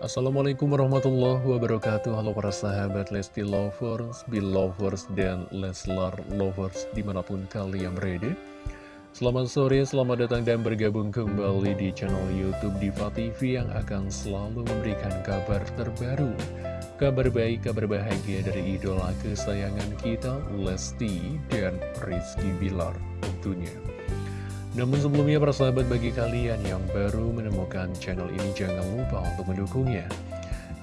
Assalamualaikum warahmatullahi wabarakatuh. Halo para sahabat Lesti Lovers, Belovers, dan Leslar Lovers di mana pun kalian berada. Selamat sore, selamat datang dan bergabung kembali di channel Youtube Diva TV Yang akan selalu memberikan kabar terbaru. Kabar baik, kabar bahagia dari idola kesayangan kita Lesti dan Rizky Bilar tentunya namun sebelumnya para sahabat bagi kalian yang baru menemukan channel ini jangan lupa untuk mendukungnya.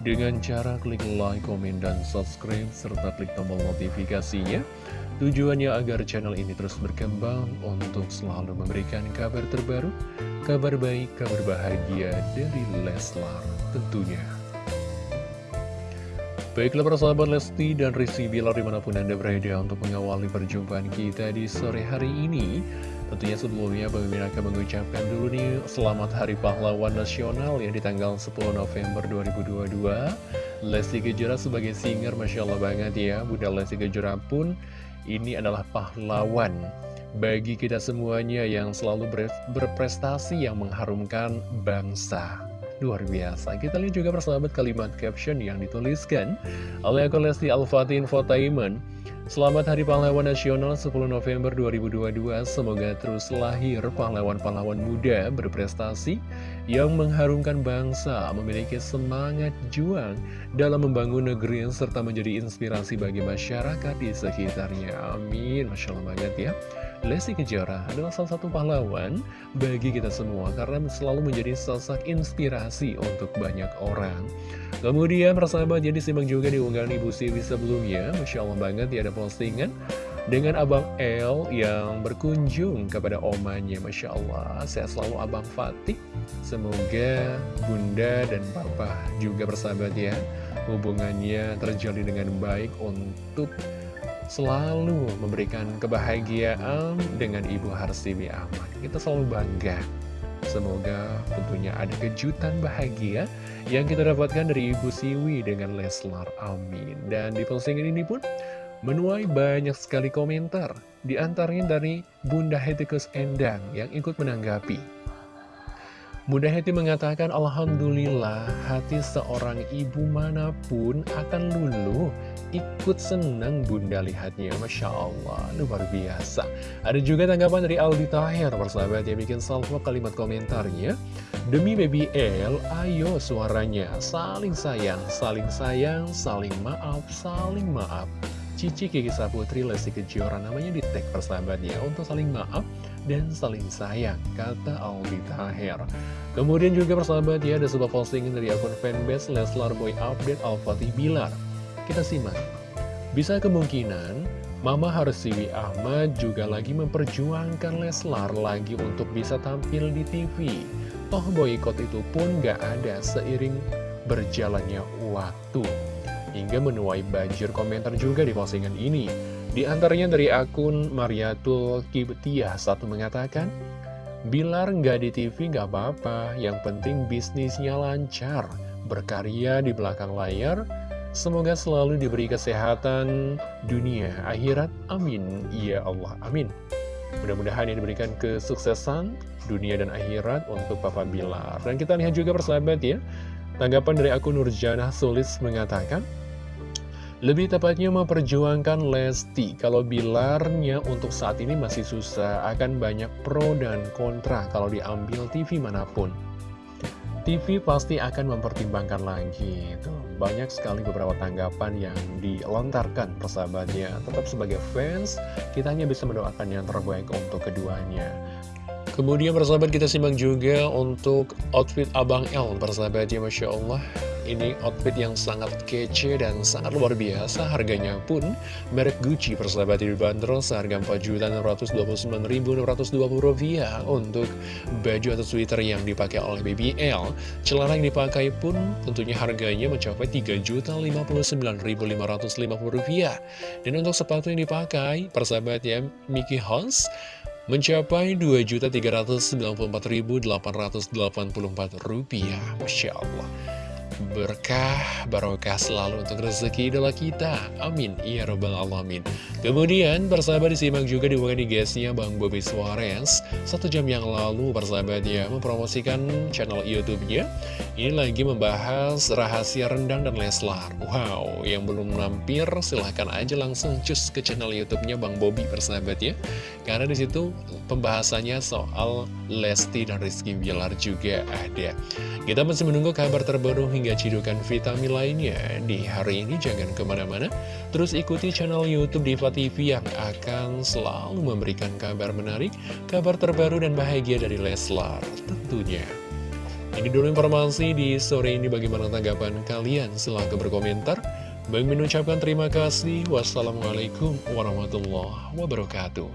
Dengan cara klik like, komen, dan subscribe serta klik tombol notifikasinya tujuannya agar channel ini terus berkembang untuk selalu memberikan kabar terbaru kabar baik, kabar bahagia dari Leslar tentunya Baiklah para sahabat Lesti dan Rizky Bilar di mana pun Anda berada untuk mengawali perjumpaan kita di sore hari ini. Tentunya sebelumnya Mimin akan mengucapkan dulu nih Selamat Hari Pahlawan Nasional ya di tanggal 10 November 2022 Lesti Kejora sebagai singer Masya Allah banget ya Bunda Lesti Kejora pun ini adalah pahlawan Bagi kita semuanya yang selalu berprestasi yang mengharumkan bangsa Luar biasa. Kita lihat juga persahabat kalimat caption yang dituliskan Oleh akun Lesti Al-Fatih Infotainment. Selamat Hari Pahlawan Nasional 10 November 2022 Semoga terus lahir pahlawan-pahlawan muda berprestasi Yang mengharumkan bangsa Memiliki semangat juang Dalam membangun negeri Serta menjadi inspirasi bagi masyarakat di sekitarnya. Amin. Masya Allah banget ya Lesti Kejora adalah salah satu pahlawan bagi kita semua karena selalu menjadi sosok inspirasi untuk banyak orang. Kemudian persahabat jadi simak juga di unggahan Ibu Siwi sebelumnya, Masya Allah banget ya ada postingan dengan Abang L yang berkunjung kepada omanya, Masya Allah. Saya selalu Abang Fatih, semoga Bunda dan Papa juga persahabat ya, hubungannya terjalin dengan baik untuk selalu memberikan kebahagiaan dengan Ibu Harsiwi Ahmad. Kita selalu bangga. Semoga tentunya ada kejutan bahagia yang kita dapatkan dari Ibu Siwi dengan Leslar. Amin. Dan di postingan ini pun menuai banyak sekali komentar. Di antaranya dari Bunda Hetikus Endang yang ikut menanggapi. Bunda Heti mengatakan, Alhamdulillah, hati seorang ibu mana pun akan luluh, ikut senang bunda lihatnya, Masya Allah, luar biasa. Ada juga tanggapan dari Aldi Tahir, persahabat yang bikin salvo kalimat komentarnya, Demi baby L, ayo suaranya, saling sayang, saling sayang, saling maaf, saling maaf. Cici Kiki Saputri Lesti Kejora namanya di tag persahabatnya untuk saling maaf dan saling sayang, kata Aldi Taher. Kemudian juga persahabat ya ada sebuah postingan dari akun fanbase Leslar Boy Update Al-Fatih Bilar. Kita simak. Bisa kemungkinan Mama Harsiwi Ahmad juga lagi memperjuangkan Leslar lagi untuk bisa tampil di TV. Toh boykot itu pun gak ada seiring berjalannya waktu hingga menuai banjir komentar juga di postingan ini. Di antaranya dari akun Mariatul Kibtiah satu mengatakan, Bilar nggak di TV nggak apa-apa, yang penting bisnisnya lancar, berkarya di belakang layar, semoga selalu diberi kesehatan dunia, akhirat, amin, ya Allah, amin. Mudah-mudahan yang diberikan kesuksesan dunia dan akhirat untuk Papa Bilar. Dan kita lihat juga persahabat ya, Tanggapan dari akun Nurjana Sulis mengatakan, lebih tepatnya memperjuangkan Lesti, kalau Bilarnya untuk saat ini masih susah, akan banyak pro dan kontra kalau diambil TV mana pun. TV pasti akan mempertimbangkan lagi itu Banyak sekali beberapa tanggapan yang dilontarkan persahabatnya. Tetap sebagai fans, kita hanya bisa mendoakan yang terbaik untuk keduanya. Kemudian persahabat kita simak juga untuk outfit Abang L. Persahabatnya Masya Allah Ini outfit yang sangat kece dan sangat luar biasa Harganya pun merek Gucci persahabat dibanderol seharga Rp4.699.620 Untuk baju atau sweater yang dipakai oleh Baby L Celana yang dipakai pun tentunya harganya mencapai Rp3.059.550 Dan untuk sepatu yang dipakai persahabatnya Mickey House mencapai Rp2.394.884. Masya Allah. Berkah, barokah selalu untuk rezeki idola kita. Amin. Ya Rabbal Alamin. Kemudian, persahabat disimak juga di di guysnya Bang Bobby Suarez. Satu jam yang lalu, persahabat ya, mempromosikan channel YouTube-nya. Ini lagi membahas rahasia rendang dan Leslar. Wow, yang belum mampir, silahkan aja langsung cus ke channel YouTube-nya Bang Bobby, persahabat ya. Karena di situ pembahasannya soal Lesti dan Rizky Bilar juga ada. Kita masih menunggu kabar terbaru hingga cidukan vitamin lainnya. Di hari ini jangan ke mana-mana. Terus ikuti channel youtube Diva TV yang akan selalu memberikan kabar menarik kabar terbaru dan bahagia dari Leslar tentunya. Ini dulu informasi di sore ini. Bagaimana tanggapan kalian? Silahkan berkomentar. Bang mengucapkan terima kasih. Wassalamualaikum warahmatullahi wabarakatuh